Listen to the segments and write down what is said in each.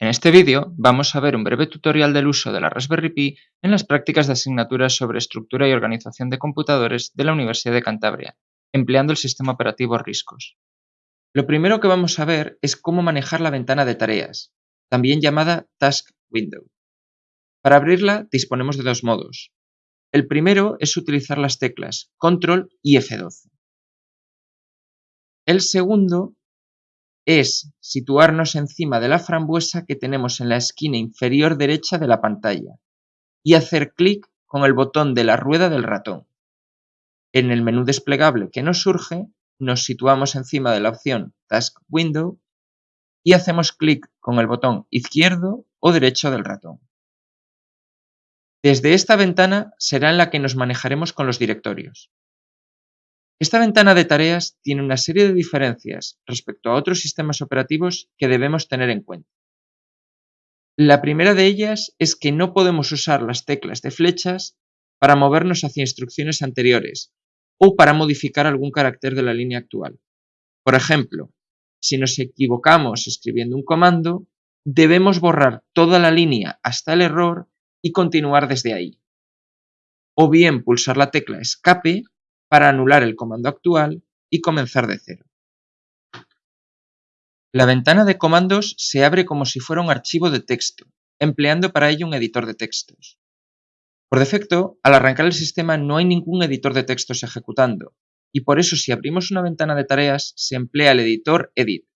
En este vídeo vamos a ver un breve tutorial del uso de la Raspberry Pi en las prácticas de asignaturas sobre estructura y organización de computadores de la Universidad de Cantabria, empleando el sistema operativo RISCOS. Lo primero que vamos a ver es cómo manejar la ventana de tareas, también llamada Task Window. Para abrirla disponemos de dos modos. El primero es utilizar las teclas Control y F12. El segundo es situarnos encima de la frambuesa que tenemos en la esquina inferior derecha de la pantalla y hacer clic con el botón de la rueda del ratón. En el menú desplegable que nos surge, nos situamos encima de la opción Task Window y hacemos clic con el botón izquierdo o derecho del ratón. Desde esta ventana será en la que nos manejaremos con los directorios. Esta ventana de tareas tiene una serie de diferencias respecto a otros sistemas operativos que debemos tener en cuenta. La primera de ellas es que no podemos usar las teclas de flechas para movernos hacia instrucciones anteriores o para modificar algún carácter de la línea actual. Por ejemplo, si nos equivocamos escribiendo un comando, debemos borrar toda la línea hasta el error y continuar desde ahí. O bien pulsar la tecla escape para anular el comando actual y comenzar de cero. La ventana de comandos se abre como si fuera un archivo de texto, empleando para ello un editor de textos. Por defecto, al arrancar el sistema no hay ningún editor de textos ejecutando, y por eso si abrimos una ventana de tareas se emplea el editor Edit,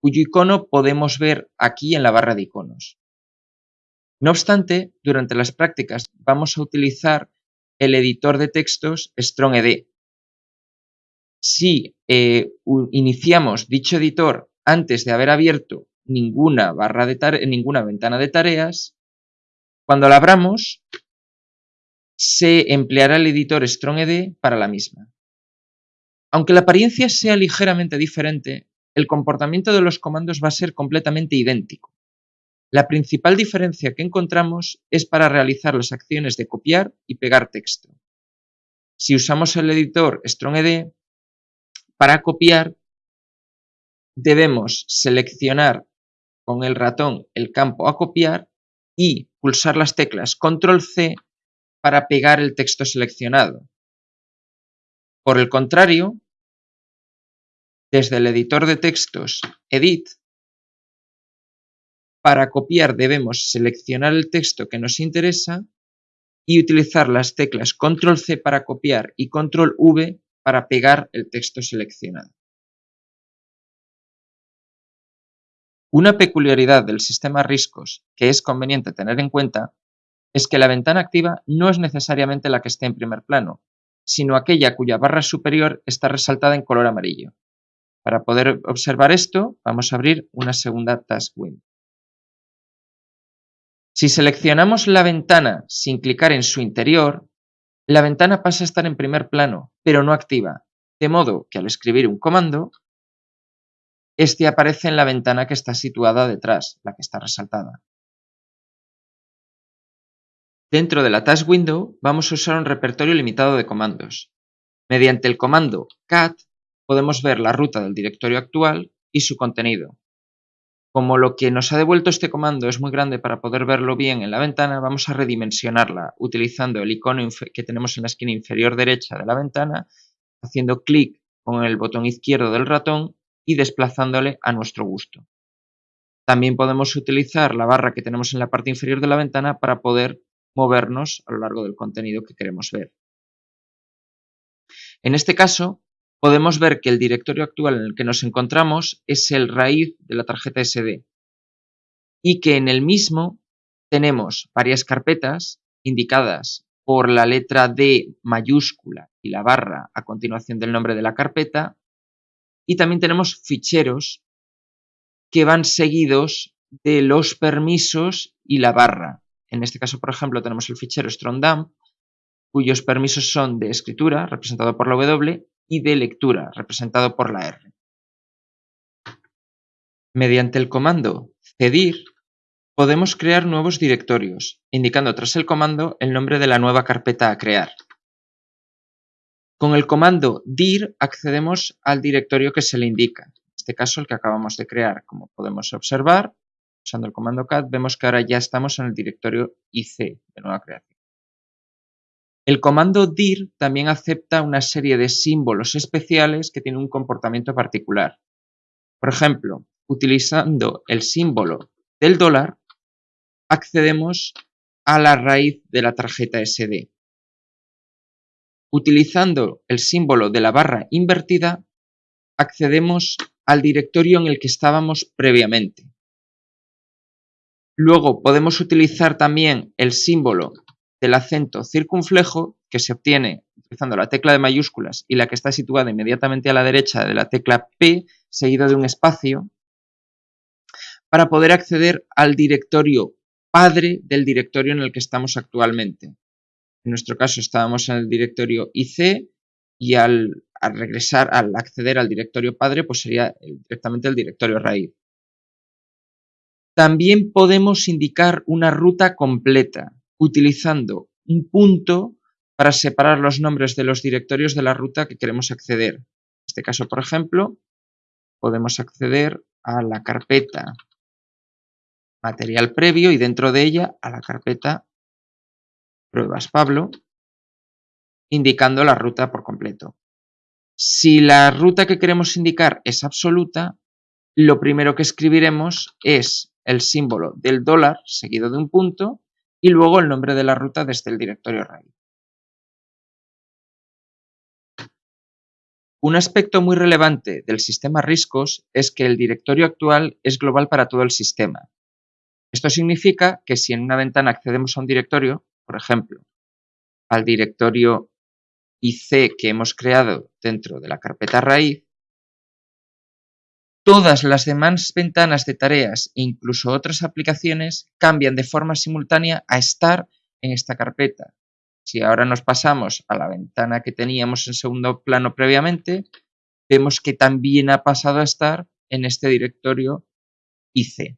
cuyo icono podemos ver aquí en la barra de iconos. No obstante, durante las prácticas vamos a utilizar el editor de textos StrongED, si eh, iniciamos dicho editor antes de haber abierto ninguna, barra de ninguna ventana de tareas, cuando la abramos, se empleará el editor StrongED para la misma. Aunque la apariencia sea ligeramente diferente, el comportamiento de los comandos va a ser completamente idéntico. La principal diferencia que encontramos es para realizar las acciones de copiar y pegar texto. Si usamos el editor StrongED, para copiar, debemos seleccionar con el ratón el campo a copiar y pulsar las teclas Control C para pegar el texto seleccionado. Por el contrario, desde el editor de textos Edit, para copiar debemos seleccionar el texto que nos interesa y utilizar las teclas Control C para copiar y Control V para pegar el texto seleccionado. Una peculiaridad del sistema RISCOS que es conveniente tener en cuenta es que la ventana activa no es necesariamente la que esté en primer plano, sino aquella cuya barra superior está resaltada en color amarillo. Para poder observar esto, vamos a abrir una segunda Task Window. Si seleccionamos la ventana sin clicar en su interior, la ventana pasa a estar en primer plano, pero no activa, de modo que al escribir un comando, este aparece en la ventana que está situada detrás, la que está resaltada. Dentro de la Task Window vamos a usar un repertorio limitado de comandos. Mediante el comando cat podemos ver la ruta del directorio actual y su contenido, como lo que nos ha devuelto este comando es muy grande para poder verlo bien en la ventana, vamos a redimensionarla utilizando el icono que tenemos en la esquina inferior derecha de la ventana, haciendo clic con el botón izquierdo del ratón y desplazándole a nuestro gusto. También podemos utilizar la barra que tenemos en la parte inferior de la ventana para poder movernos a lo largo del contenido que queremos ver. En este caso, podemos ver que el directorio actual en el que nos encontramos es el raíz de la tarjeta SD y que en el mismo tenemos varias carpetas indicadas por la letra D mayúscula y la barra a continuación del nombre de la carpeta y también tenemos ficheros que van seguidos de los permisos y la barra. En este caso, por ejemplo, tenemos el fichero strongdump, cuyos permisos son de escritura, representado por la W, y de lectura, representado por la R. Mediante el comando cedir, podemos crear nuevos directorios, indicando tras el comando el nombre de la nueva carpeta a crear. Con el comando dir accedemos al directorio que se le indica, en este caso el que acabamos de crear. Como podemos observar, usando el comando cat, vemos que ahora ya estamos en el directorio IC de nueva creación. El comando dir también acepta una serie de símbolos especiales que tienen un comportamiento particular. Por ejemplo, utilizando el símbolo del dólar, accedemos a la raíz de la tarjeta SD. Utilizando el símbolo de la barra invertida, accedemos al directorio en el que estábamos previamente. Luego podemos utilizar también el símbolo del acento circunflejo que se obtiene utilizando la tecla de mayúsculas y la que está situada inmediatamente a la derecha de la tecla P seguido de un espacio para poder acceder al directorio padre del directorio en el que estamos actualmente. En nuestro caso estábamos en el directorio IC y al, regresar, al acceder al directorio padre, pues sería directamente el directorio raíz. También podemos indicar una ruta completa utilizando un punto para separar los nombres de los directorios de la ruta que queremos acceder. En este caso, por ejemplo, podemos acceder a la carpeta material previo y dentro de ella a la carpeta pruebas Pablo, indicando la ruta por completo. Si la ruta que queremos indicar es absoluta, lo primero que escribiremos es el símbolo del dólar seguido de un punto y luego el nombre de la ruta desde el directorio raíz. Un aspecto muy relevante del sistema Riscos es que el directorio actual es global para todo el sistema. Esto significa que si en una ventana accedemos a un directorio, por ejemplo, al directorio IC que hemos creado dentro de la carpeta raíz, todas las demás ventanas de tareas e incluso otras aplicaciones cambian de forma simultánea a estar en esta carpeta. Si ahora nos pasamos a la ventana que teníamos en segundo plano previamente, vemos que también ha pasado a estar en este directorio IC.